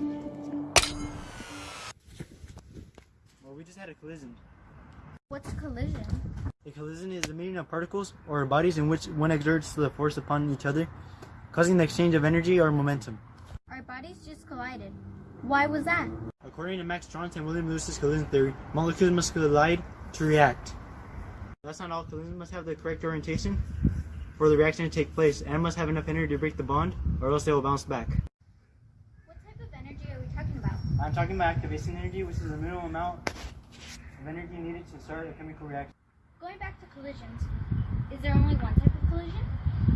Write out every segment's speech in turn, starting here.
Well, we just had a collision. What's a collision? A collision is the meeting of particles or bodies in which one exerts the force upon each other, causing the exchange of energy or momentum. Our bodies just collided. Why was that? According to Max Trautz and William Lewis's collision theory, molecules must collide to react. That's not all. Collisions must have the correct orientation for the reaction to take place and must have enough energy to break the bond or else they will bounce back. I'm talking about activation energy, which is the minimum amount of energy needed to start a chemical reaction. Going back to collisions, is there only one type of collision?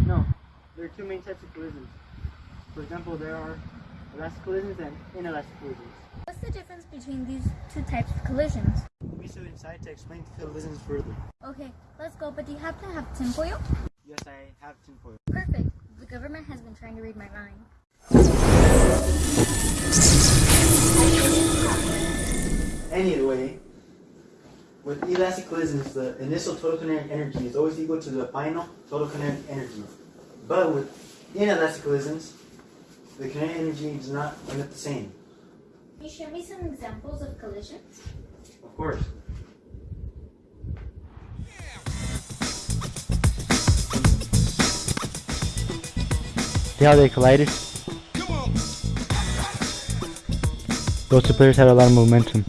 No, there are two main types of collisions. For example, there are elastic collisions and inelastic collisions. What's the difference between these two types of collisions? We should inside to explain the collisions further. Okay, let's go, but do you have to have tinfoil? Yes, I have tinfoil. Perfect. The government has been trying to read my mind. Anyway, with elastic collisions, the initial total kinetic energy is always equal to the final total kinetic energy. But with inelastic collisions, the kinetic energy does not emit the same. Can you show me some examples of collisions? Of course. See how they collided? Those two players had a lot of momentum.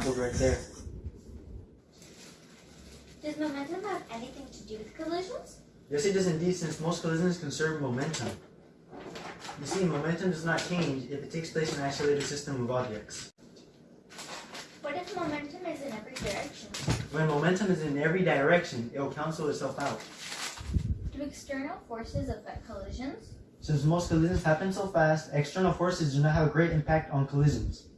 Right there. Does momentum have anything to do with collisions? Yes, it does indeed, since most collisions conserve momentum. You see, momentum does not change if it takes place in an isolated system of objects. What if momentum is in every direction? When momentum is in every direction, it will cancel itself out. Do external forces affect collisions? Since most collisions happen so fast, external forces do not have a great impact on collisions.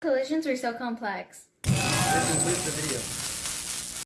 Collisions are so complex. This concludes the video.